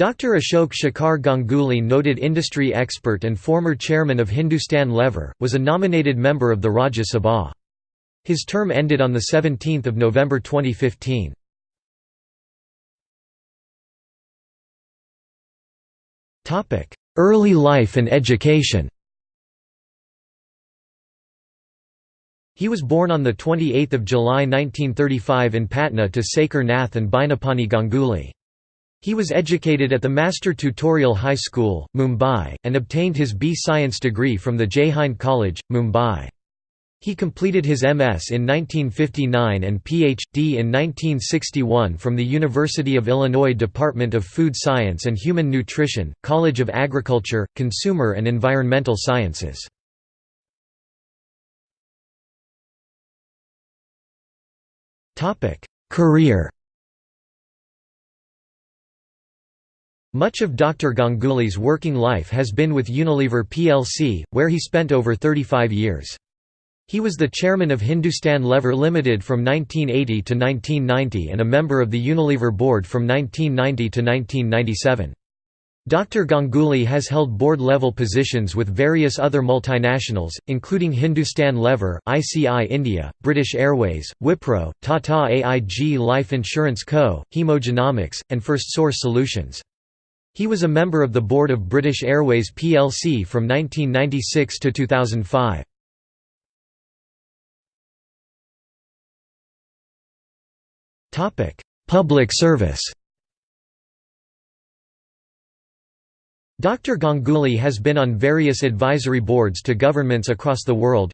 Dr. Ashok Shekhar Ganguly noted industry expert and former chairman of Hindustan Lever, was a nominated member of the Rajya Sabha. His term ended on 17 November 2015. Early life and education He was born on 28 July 1935 in Patna to Sekar Nath and Bainapani Ganguly. He was educated at the Master Tutorial High School, Mumbai, and obtained his B Science degree from the Jaihind College, Mumbai. He completed his MS in 1959 and Ph.D. in 1961 from the University of Illinois Department of Food Science and Human Nutrition, College of Agriculture, Consumer and Environmental Sciences. Career Much of Dr. Ganguly's working life has been with Unilever plc, where he spent over 35 years. He was the chairman of Hindustan Lever Limited from 1980 to 1990 and a member of the Unilever board from 1990 to 1997. Dr. Ganguly has held board-level positions with various other multinationals, including Hindustan Lever, ICI India, British Airways, Wipro, Tata AIG Life Insurance Co., Hemogenomics, and Firstsource Solutions. He was a member of the board of British Airways plc from 1996 to 2005. Topic: Public service Dr. Ganguly has been on various advisory boards to governments across the world.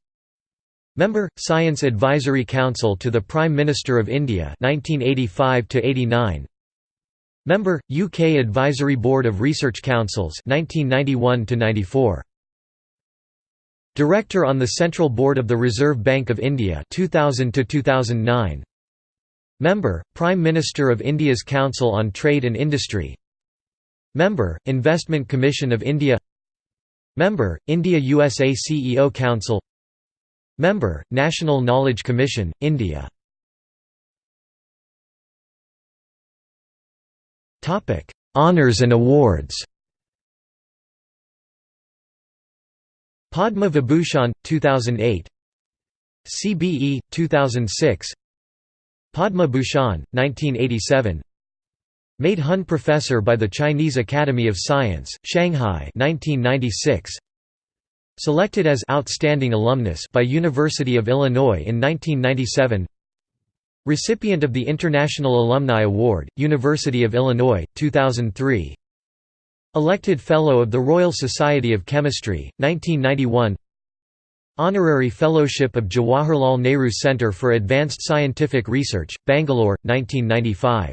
Member, Science Advisory Council to the Prime Minister of India 1985 89. Member, UK Advisory Board of Research Councils 1991–94. Director on the Central Board of the Reserve Bank of India 2000–2009. Member, Prime Minister of India's Council on Trade and Industry Member, Investment Commission of India Member, India-USA CEO Council Member, National Knowledge Commission, India Honours and awards. Padma Vibhushan 2008 CBE 2006 Padma Bhushan 1987 Made Hun Professor by the Chinese Academy of Science Shanghai 1996 Selected as outstanding alumnus by University of Illinois in 1997 Recipient of the International Alumni Award, University of Illinois, 2003 Elected Fellow of the Royal Society of Chemistry, 1991 Honorary Fellowship of Jawaharlal Nehru Centre for Advanced Scientific Research, Bangalore, 1995